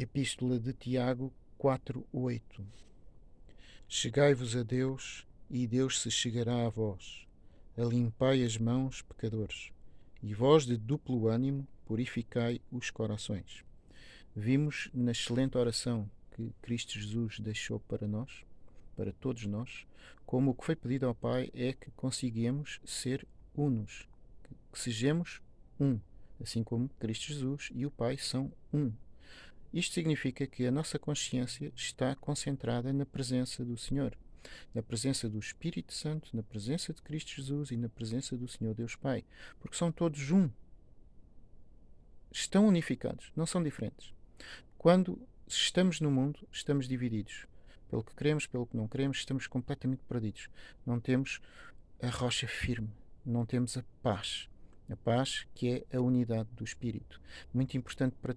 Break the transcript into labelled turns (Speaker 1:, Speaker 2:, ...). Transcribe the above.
Speaker 1: Epístola de Tiago 4:8 Chegai-vos a Deus, e Deus se chegará a vós. Alimpai as mãos, pecadores, e vós de duplo ânimo purificai os corações. Vimos na excelente oração que Cristo Jesus deixou para nós, para todos nós, como o que foi pedido ao Pai é que conseguimos ser unos, que sejamos um, assim como Cristo Jesus e o Pai são um. Isto significa que a nossa consciência está concentrada na presença do Senhor, na presença do Espírito Santo, na presença de Cristo Jesus e na presença do Senhor Deus Pai, porque são todos um. Estão unificados, não são diferentes. Quando estamos no mundo, estamos divididos. Pelo que queremos, pelo que não queremos, estamos completamente perdidos. Não temos a rocha firme, não temos a paz. A paz que é a unidade do Espírito. Muito importante para